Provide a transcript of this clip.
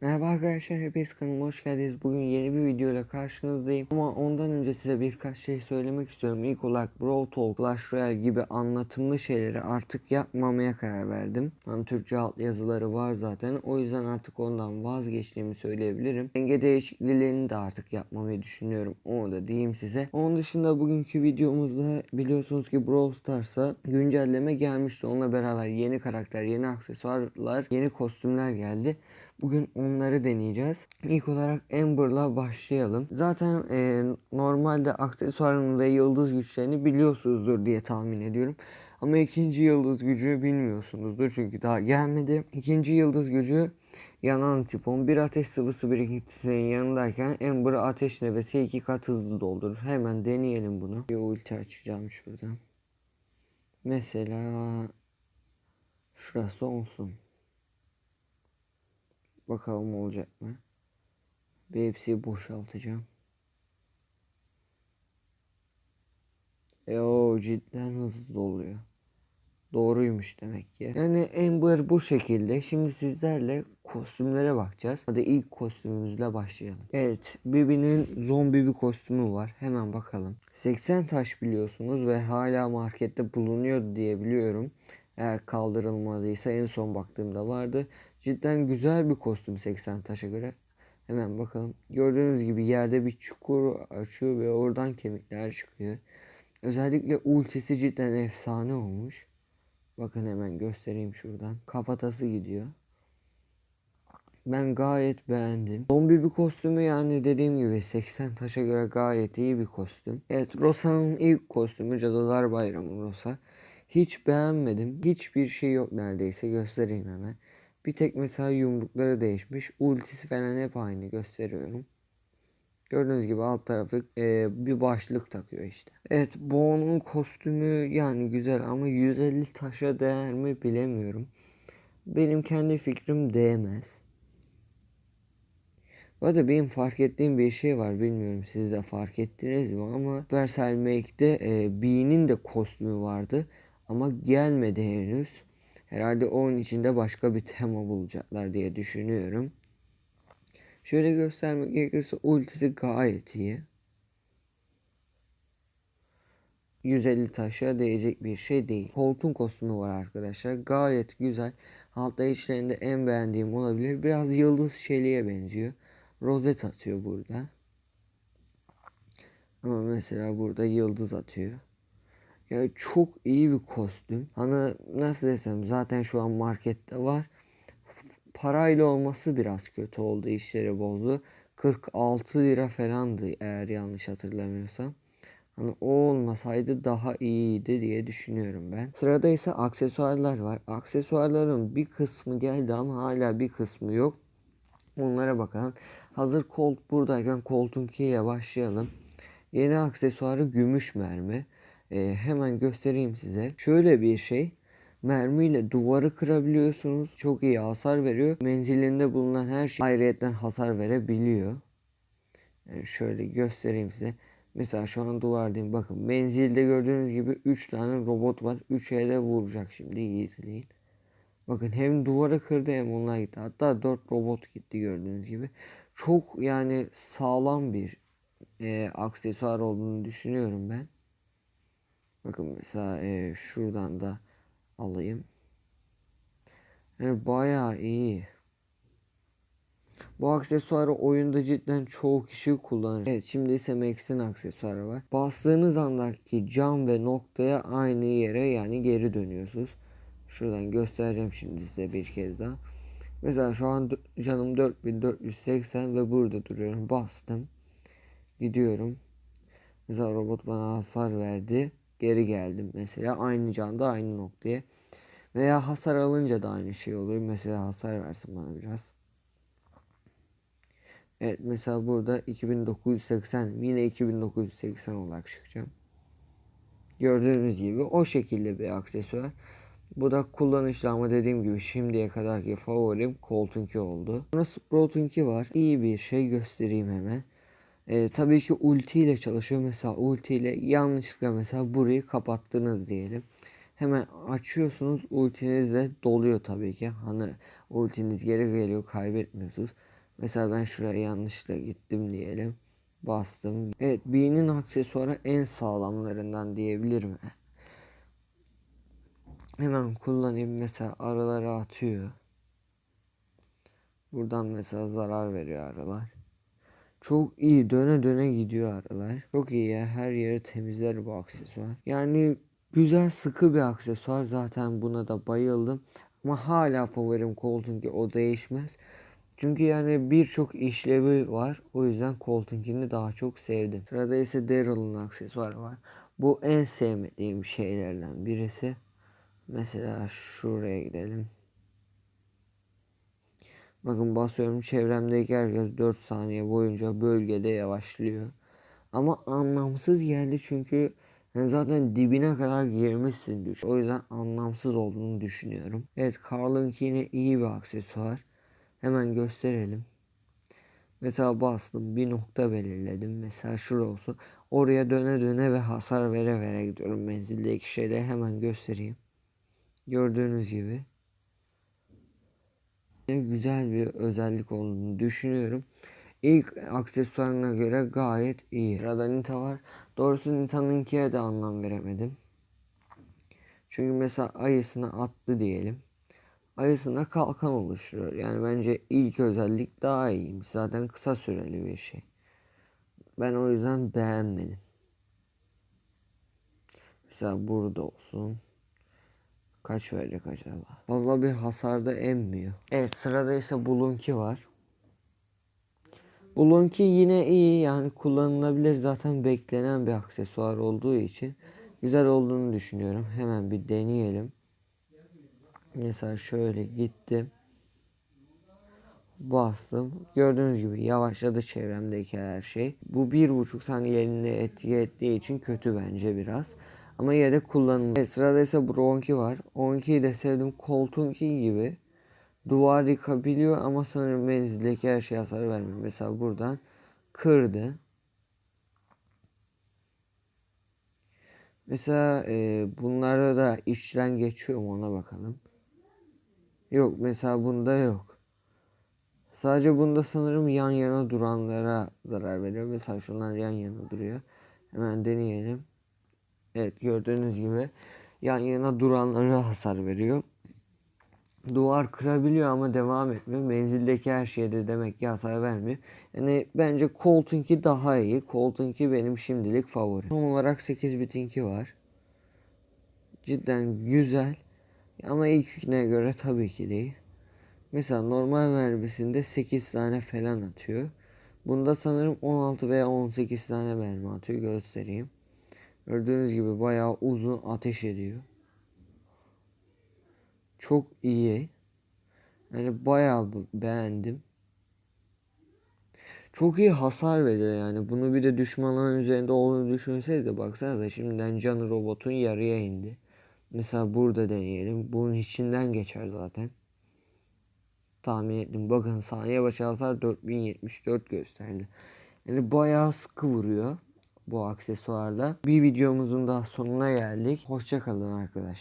Merhaba arkadaşlar hepiniz kanalıma hoş geldiniz. Bugün yeni bir video ile karşınızdayım. Ama ondan önce size birkaç şey söylemek istiyorum. İlk olarak Brawl Talk, Clash Royale gibi anlatımlı şeyleri artık yapmamaya karar verdim. Hani Türkçe alt yazıları var zaten. O yüzden artık ondan vazgeçtiğimi söyleyebilirim. Denge değişikliklerini de artık yapmamayı düşünüyorum. Onu da diyeyim size. Onun dışında bugünkü videomuzda biliyorsunuz ki Brawl Stars'a güncelleme gelmişti. Onunla beraber yeni karakter, yeni aksesuarlar, yeni kostümler geldi. Bugün onları deneyeceğiz. İlk olarak Amber'la başlayalım. Zaten e, normalde aksesuarın ve yıldız güçlerini biliyorsunuzdur diye tahmin ediyorum. Ama ikinci yıldız gücü bilmiyorsunuzdur çünkü daha gelmedi. İkinci yıldız gücü yanan tifon bir ateş sıvısı birikintisinin yanındayken Amber ateş nefesi iki kat hızlı doldurur. Hemen deneyelim bunu. Bir ulti açacağım şuradan. Mesela şurası olsun. Bakalım olacak mı? Bir hepsiyi boşaltacağım. E o cidden hızlı doluyor. Doğruymuş demek ki. Yani Amber bu şekilde. Şimdi sizlerle kostümlere bakacağız. Hadi ilk kostümümüzle başlayalım. Evet, Bibi'nin zombi bir kostümü var. Hemen bakalım. 80 taş biliyorsunuz ve hala markette bulunuyor diye biliyorum. Eğer kaldırılmadıysa en son baktığımda vardı. Cidden güzel bir kostüm 80 taşa göre. Hemen bakalım. Gördüğünüz gibi yerde bir çukur açıyor ve oradan kemikler çıkıyor. Özellikle ultisi cidden efsane olmuş. Bakın hemen göstereyim şuradan. Kafatası gidiyor. Ben gayet beğendim. Zombi bir kostümü yani dediğim gibi 80 taşa göre gayet iyi bir kostüm. Evet Rosa'nın ilk kostümü Cadılar Bayramı Rosa. Hiç beğenmedim. Hiçbir şey yok neredeyse göstereyim hemen. Bir tek mesela yumrukları değişmiş. Ultisi falan hep aynı gösteriyorum. Gördüğünüz gibi alt tarafı e, bir başlık takıyor işte. Evet Bo'nun kostümü yani güzel ama 150 taşa değer mi bilemiyorum. Benim kendi fikrim değmez. Bu arada benim fark ettiğim bir şey var bilmiyorum siz de fark ettiniz mi ama Supercell Make'de e, Bee'nin de kostümü vardı ama gelmedi henüz. Herhalde onun içinde başka bir tema bulacaklar diye düşünüyorum. Şöyle göstermek gerekirse ultisi gayet iyi. 150 taşa değecek bir şey değil. Colt'un kostümü var arkadaşlar. Gayet güzel. Altta içlerinde en beğendiğim olabilir. Biraz yıldız şeliğe benziyor. Rozet atıyor burada. Ama mesela burada yıldız atıyor. Ya çok iyi bir kostüm. Hani nasıl desem zaten şu an markette var. Parayla olması biraz kötü oldu işleri bozdu. 46 lira falandı eğer yanlış hatırlamıyorsam. Hani o olmasaydı daha iyiydi diye düşünüyorum ben. Sırada ise aksesuarlar var. Aksesuarların bir kısmı geldi ama hala bir kısmı yok. Onlara bakalım. Hazır Colt buradayken Colt'un ile başlayalım. Yeni aksesuarı gümüş mermi. Ee, hemen göstereyim size. Şöyle bir şey. Mermiyle duvarı kırabiliyorsunuz. Çok iyi hasar veriyor. Menzilinde bulunan her şey ayrıyetten hasar verebiliyor. Yani şöyle göstereyim size. Mesela şu an duvardayım. Bakın menzilde gördüğünüz gibi 3 tane robot var. 3'e de vuracak şimdi. İyi izleyin. Bakın hem duvarı kırdı hem onlar gitti. Hatta 4 robot gitti gördüğünüz gibi. Çok yani sağlam bir e, aksesuar olduğunu düşünüyorum ben. Bakın mesela e, şuradan da alayım. Yani bayağı iyi. Bu aksesuarı oyunda cidden çoğu kişi kullanır. Evet şimdi ise Max'in aksesuarı var. Bastığınız andaki cam ve noktaya aynı yere yani geri dönüyorsunuz. Şuradan göstereceğim şimdi size bir kez daha. Mesela şu an canım 4480 ve burada duruyorum. Bastım. Gidiyorum. Mesela robot bana hasar verdi. Geri geldim mesela. Aynı canda aynı noktaya. Veya hasar alınca da aynı şey oluyor. Mesela hasar versin bana biraz. Evet mesela burada 2980 yine 2980 olarak çıkacağım. Gördüğünüz gibi o şekilde bir aksesuar. Bu da kullanışlı ama dediğim gibi şimdiye kadarki favorim Colt'unki oldu. Sonra Sprout'unki var. İyi bir şey göstereyim hemen. Ee, tabii ki ulti ile çalışıyor. Mesela ulti ile yanlışlıkla mesela burayı kapattınız diyelim. Hemen açıyorsunuz ultiniz de doluyor tabii ki. Hani ultiniz geri geliyor kaybetmiyorsunuz. Mesela ben şuraya yanlışlıkla gittim diyelim. Bastım. Evet B'nin aksesuarı en sağlamlarından diyebilirim. Hemen kullanayım mesela araları atıyor. Buradan mesela zarar veriyor aralar. Çok iyi döne döne gidiyor aralar. Çok iyi ya her yeri temizler bu aksesuar. Yani güzel sıkı bir aksesuar zaten buna da bayıldım. Ama hala favorim Colton'ki o değişmez. Çünkü yani birçok işlevi var. O yüzden Colton'kini daha çok sevdim. Sırada ise Daryl'ın aksesuarı var. Bu en sevmediğim şeylerden birisi. Mesela şuraya gidelim. Bakın basıyorum çevremdeki herkes 4 saniye boyunca bölgede yavaşlıyor. Ama anlamsız geldi çünkü zaten dibine kadar girmişsin düş. O yüzden anlamsız olduğunu düşünüyorum. Evet Carl'ınki yine iyi bir aksesuar. Hemen gösterelim. Mesela bastım bir nokta belirledim. Mesela şurada olsun. Oraya döne döne ve hasar vere vere gidiyorum. Menzildeki şeyleri hemen göstereyim. Gördüğünüz gibi. Güzel bir özellik olduğunu düşünüyorum. İlk aksesuarına göre gayet iyi. Sırada Nita var. Doğrusu Nita'nınkiye de anlam veremedim. Çünkü mesela ayısını attı diyelim. Ayısına kalkan oluşturuyor. Yani bence ilk özellik daha iyiymiş. Zaten kısa süreli bir şey. Ben o yüzden beğenmedim. Mesela burada olsun. Kaç verecek acaba? Fazla bir hasarda emmiyor. Evet sırada ise Bulunki var. Bulunki yine iyi yani kullanılabilir zaten beklenen bir aksesuar olduğu için güzel olduğunu düşünüyorum. Hemen bir deneyelim. Mesela şöyle gittim. Bastım. Gördüğünüz gibi yavaşladı çevremdeki her şey. Bu bir buçuk saniyeliğine etki ettiği için kötü bence biraz. Ama yine de kullanılır. Evet, sırada ise Bronki var. Onki'yi de sevdim. Coltonki gibi duvar yıkabiliyor ama sanırım menzildeki her şey hasar vermiyor. Mesela buradan kırdı. Mesela e, bunlarda da işçilen geçiyor mu ona bakalım. Yok mesela bunda yok. Sadece bunda sanırım yan yana duranlara zarar veriyor. Mesela şunlar yan yana duruyor. Hemen deneyelim. Evet gördüğünüz gibi yan yana duranlara hasar veriyor. Duvar kırabiliyor ama devam etmiyor. Menzildeki her şeyde demek ki hasar vermiyor. Yani bence Colton'ki daha iyi. Colton'ki benim şimdilik favorim. Son olarak 8 bitinki var. Cidden güzel. Ama ilkine göre tabii ki değil. Mesela normal mermisinde 8 tane falan atıyor. Bunda sanırım 16 veya 18 tane mermi atıyor. Göstereyim. Gördüğünüz gibi bayağı uzun ateş ediyor. Çok iyi. Yani bayağı beğendim. Çok iyi hasar veriyor yani. Bunu bir de düşmanların üzerinde olduğunu düşünsenize de baksanıza şimdiden canı robotun yarıya indi. Mesela burada deneyelim. Bunun içinden geçer zaten. Tahmin ettim. Bakın saniye başı hasar 4074 gösterdi. Yani bayağı sıkı vuruyor bu aksesuarla. Bir videomuzun daha sonuna geldik. Hoşçakalın arkadaşlar.